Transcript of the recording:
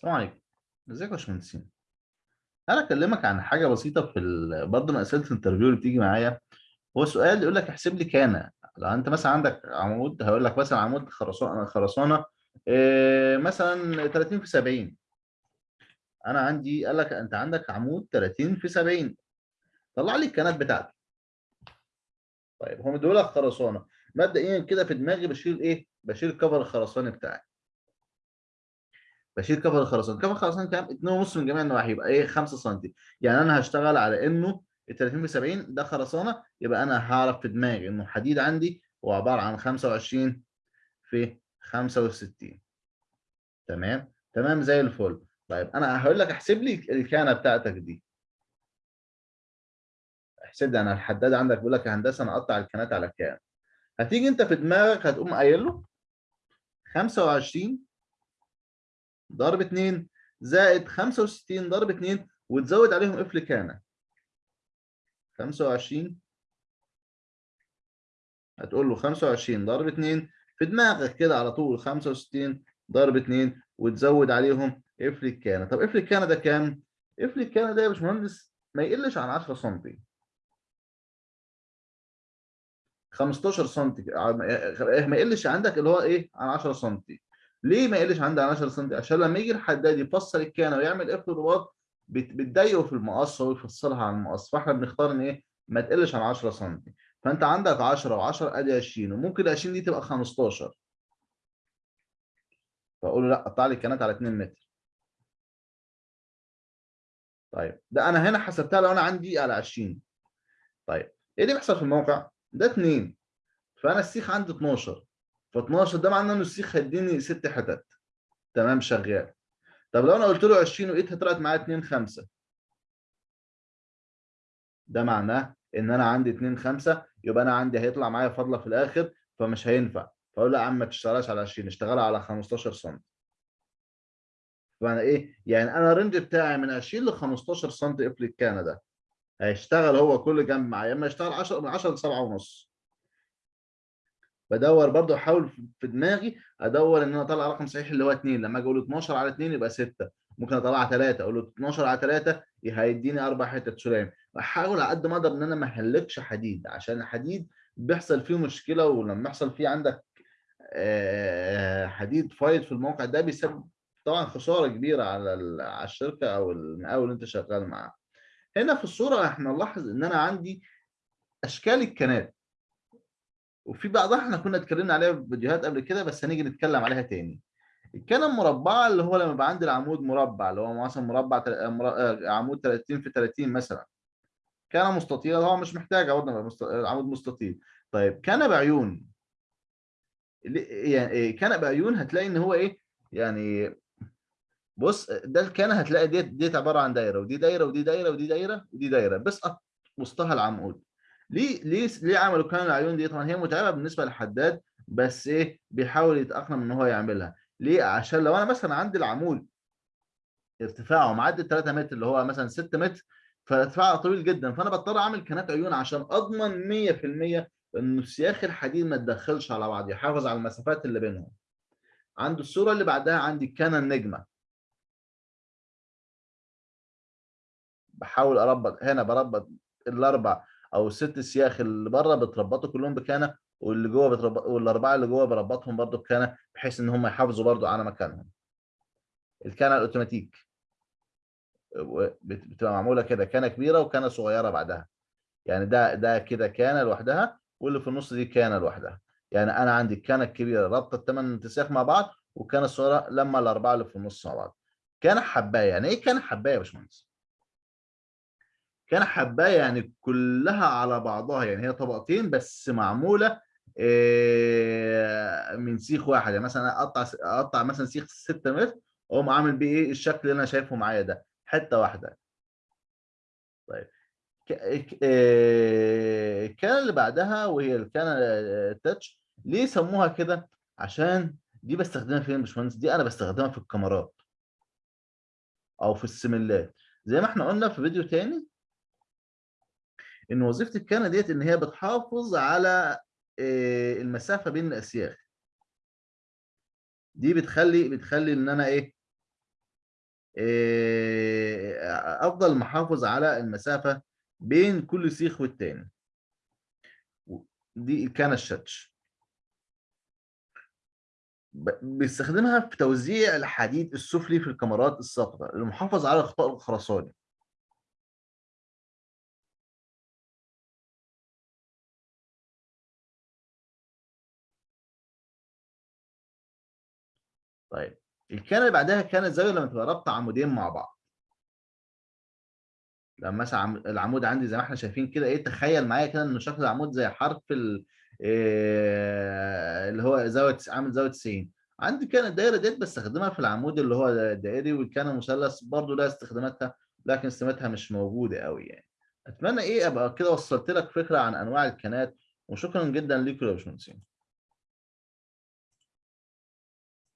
السلام عليكم. ازيك يا باشمهندسين؟ أنا اكلمك عن حاجة بسيطة في ال... برضه من اسئلة ال interview اللي بتيجي معايا. هو سؤال يقول لك احسب لي كان. لو انت مثلا عندك عمود هقول لك مثلا عمود خرسانة خرسانة إيه مثلا 30 في 70 أنا عندي قال لك انت عندك عمود 30 في 70 طلع لي الكانات بتاعتي. طيب هم دول خرسانة. مبدئيا كده في دماغي بشيل إيه؟ بشيل ال cover الخرساني بتاعي. بشيل كفر الخرسانة. كفر الخرسانة كام؟ 2.5 من جميع النواحي يبقى إيه؟ 5 سم يعني أنا هشتغل على إنه ال 30 في 70 ده خرسانة يبقى أنا هعرف في دماغي إنه الحديد عندي هو عبارة عن 25 في 65 تمام؟ تمام زي الفل. طيب أنا هقول لك احسب لي الكانه بتاعتك دي. احسب لي أنا الحداد عندك بيقول لك يا هندسة أنا اقطع الكانات على كام؟ هتيجي أنت في دماغك هتقوم قايل له 25 ضرب 2 زائد 65 ضرب 2 وتزود عليهم قفل كانه 25 هتقول له 25 ضرب 2 في دماغك كده على طول 65 ضرب 2 وتزود عليهم قفل الكانه طب قفل الكانه ده كام؟ قفل الكانه ده يا باشمهندس ما يقلش عن 10 سم 15 سم ما يقلش عندك اللي هو إيه؟ عن 10 سم ليه ما يقلش عن 10 سم عشان لما يجي الحداد يفصل الكانه ويعمل قفل رباط بتضايقه في المقص ويفصلها عن المقص فاحنا بنختار إن إيه؟ ما تقلش عن 10 سم فأنت عندك 10 و10 أدي 20 وممكن ال 20 دي تبقى 15 فأقول له لأ قطع لي الكانات على 2 متر. طيب ده أنا هنا حسبتها لو أنا عندي على 20 طيب إيه اللي بيحصل في الموقع؟ ده 2 فأنا السيخ عندي 12 ف 12 ده معناه ان السيخ هيديني 6 حتت. تمام شغال. طب لو أنا قلت له 20 ولقيتها طلعت معايا 2 5 ده معناه إن أنا عندي 2 5 يبقى أنا عندي هيطلع معايا فاضله في الآخر فمش هينفع. فأقول له يا عم ما تشتغلش على 20 اشتغلها على 15 سم فانا إيه؟ يعني أنا الرينج بتاعي من 20 ل 15 سم الكانه ده هيشتغل هو كل جنب معايا إما يشتغل 10 من 10 ل 7 ونص. بدور برضو أحاول في دماغي أدور إن أنا أطلع رقم صحيح اللي هو 2 لما أجي أقول 12 على 2 يبقى 6 ممكن اطلع 3 أقول له 12 على 3 هيديني أربع حتت سلام. أحاول على قد ما أقدر إن أنا ما أهلكش حديد عشان الحديد بيحصل فيه مشكلة ولما يحصل فيه عندك حديد فايض في الموقع ده بيسبب طبعا خسارة كبيرة على على الشركة أو المقاول اللي أنت شغال معاه. هنا في الصورة إحنا نلاحظ إن أنا عندي أشكال الكنات. وفي بعضها إحنا كنا اتكلمنا عليها في فيديوهات قبل كده بس هنيجي نتكلم عليها تاني. الكنه المربعه اللي هو لما يبقى عندي العمود مربع اللي هو مثلا مربع عمود 30 في 30 مثلا. كان مستطيله طبعا مش محتاجه برضه عمود مستطيل. طيب كان بعيون. يعني كان بعيون هتلاقي إن هو إيه؟ يعني بص ده الكان هتلاقي ديت ديت عبارة عن دايرة ودي دايرة ودي دايرة ودي دايرة ودي دايرة بسقط وسطها العمود. ليه ليه ليه عملوا كان العيون دي؟ طبعا هي متعبة بالنسبة للحداد بس إيه بيحاول يتأقلم إن هو يعملها. ليه؟ عشان لو أنا مثلا عندي العمود ارتفاعه معدي 3 متر اللي هو مثلا 6 متر فارتفاعه طويل جدا فأنا بضطر أعمل كنات عيون عشان أضمن 100% إن سياخ الحديد ما تدخلش على بعض يحافظ على المسافات اللي بينهم. عند الصورة اللي بعدها عندي الكنه النجمة. بحاول أربط هنا بربط الأربع أو الست سياخ اللي بره بتربطوا كلهم بكانه واللي جوه بتربط والأربعة اللي جوه بربطهم برده بكانه بحيث إن هم يحافظوا برده على مكانهم. الكانه الأوتوماتيك. بتبقى معمولة كده كانه كبيرة وكانه صغيرة بعدها. يعني ده ده كده كانة لوحدها واللي في النص دي كانة لوحدها. يعني أنا عندي الكانه الكبيرة رابطة الثمان تسياخ مع بعض والكانه الصغيرة لما الأربعة اللي في النص مع بعض. كانه حباية يعني إيه كانه حباية يا باشمهندس؟ كان حباية يعني كلها على بعضها يعني هي طبقتين بس معمولة من سيخ واحد. يعني مثلا أقطع أقطع مثلا سيخ 6 متر أقوم عامل بيه إيه؟ الشكل اللي أنا شايفه معايا ده حتة واحدة. طيب الكان اللي بعدها وهي الكان التاتش ليه سموها كده؟ عشان دي بستخدمها فين يا باشمهندس دي أنا بستخدمها في الكاميرات أو في السملات زي ما إحنا قلنا في فيديو تاني إن وظيفة الكانه ديت إن هي بتحافظ على المسافة بين الأسياخ دي بتخلي بتخلي إن أنا إيه آآ أفضل محافظ على المسافة بين كل سيخ والتاني. دي الكَنَى الشَّتْش. بيستخدمها في توزيع الحديد السفلي في الكمرات الساقطة للمحافظة على الغطاء الخرساني. طيب، الكَنَى اللي بعدها كَنَى الزاوية لمّا تبقى رابطة عمودين مع بعض. لمّا مثلًا عم العمود عندي زي ما إحنا شايفين كده إيه، تخيّل معايا كده إن شكل العمود زي حرف ال آآ اللي هو زاوية تس عامل زاوية 90. عندي كَنَى الدايرة ديّة باستخدمها في العمود اللي هو الدائري والكَنَى المثلث برضه لها استخداماتها، لكن استخداماتها مش موجودة أوي يعني. أتمنى إيه أبقى كده وصّلت لك فكرة عن أنواع الكَنَات، وشكرًا جدًا ليكم يا باشمهندسين.